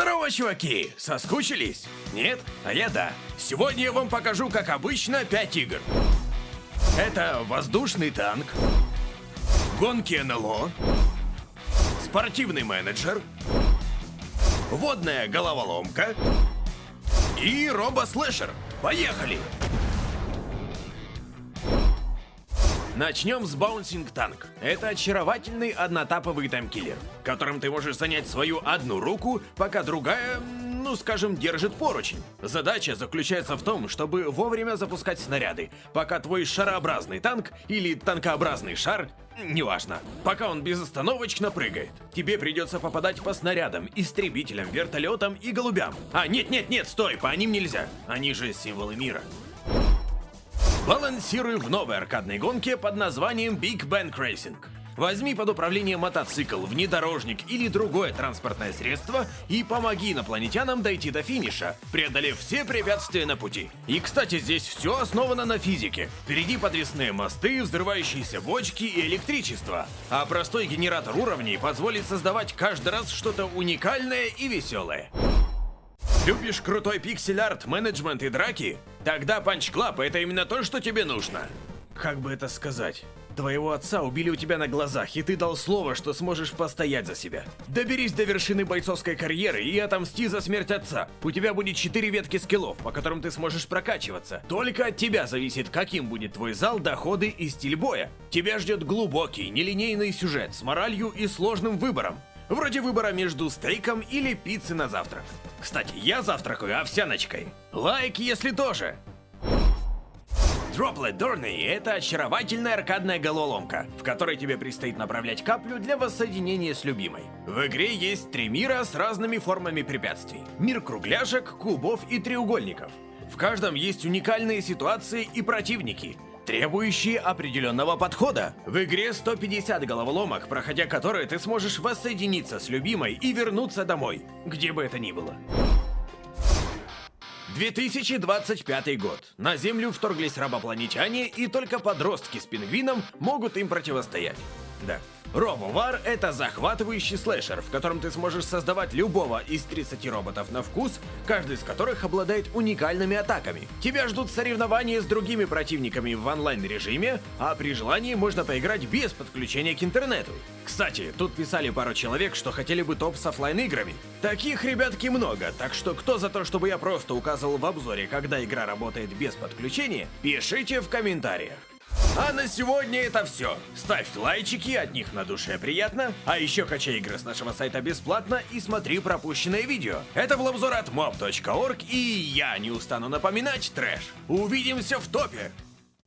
Здорово, чуваки! Соскучились? Нет? А я да. Сегодня я вам покажу, как обычно, 5 игр. Это воздушный танк, гонки НЛО, спортивный менеджер, водная головоломка и робо-слэшер. Поехали! Начнем с Bouncing Tank. Это очаровательный однотаповый таймкиллер, которым ты можешь занять свою одну руку, пока другая, ну скажем, держит поручень. Задача заключается в том, чтобы вовремя запускать снаряды, пока твой шарообразный танк или танкообразный шар, неважно, пока он безостановочно прыгает. Тебе придется попадать по снарядам, истребителям, вертолетам и голубям. А, нет-нет-нет, стой, по ним нельзя. Они же символы мира. Балансируй в новой аркадной гонке под названием Big Bang Racing. Возьми под управление мотоцикл, внедорожник или другое транспортное средство и помоги инопланетянам дойти до финиша, преодолев все препятствия на пути. И, кстати, здесь все основано на физике. Впереди подвесные мосты, взрывающиеся бочки и электричество. А простой генератор уровней позволит создавать каждый раз что-то уникальное и веселое. Любишь крутой пиксель-арт, менеджмент и драки? Тогда Club это именно то, что тебе нужно. Как бы это сказать? Твоего отца убили у тебя на глазах, и ты дал слово, что сможешь постоять за себя. Доберись до вершины бойцовской карьеры и отомсти за смерть отца. У тебя будет 4 ветки скиллов, по которым ты сможешь прокачиваться. Только от тебя зависит, каким будет твой зал, доходы и стиль боя. Тебя ждет глубокий, нелинейный сюжет с моралью и сложным выбором. Вроде выбора между стейком или пиццей на завтрак. Кстати, я завтракаю овсяночкой. Лайк, если тоже. Droplet Dorney — это очаровательная аркадная головоломка, в которой тебе предстоит направлять каплю для воссоединения с любимой. В игре есть три мира с разными формами препятствий. Мир кругляшек, кубов и треугольников. В каждом есть уникальные ситуации и противники, требующие определенного подхода. В игре 150 головоломок, проходя которые ты сможешь воссоединиться с любимой и вернуться домой, где бы это ни было. 2025 год. На Землю вторглись робопланетяне, и только подростки с пингвином могут им противостоять. Да. RoboWar — это захватывающий слэшер, в котором ты сможешь создавать любого из 30 роботов на вкус, каждый из которых обладает уникальными атаками. Тебя ждут соревнования с другими противниками в онлайн-режиме, а при желании можно поиграть без подключения к интернету. Кстати, тут писали пару человек, что хотели бы топ с оффлайн играми Таких ребятки много, так что кто за то, чтобы я просто указывал в обзоре, когда игра работает без подключения, пишите в комментариях. А на сегодня это все. Ставь лайчики, от них на душе приятно. А еще качай игры с нашего сайта бесплатно и смотри пропущенные видео. Это был обзор от mob.org и я не устану напоминать трэш. Увидимся в топе!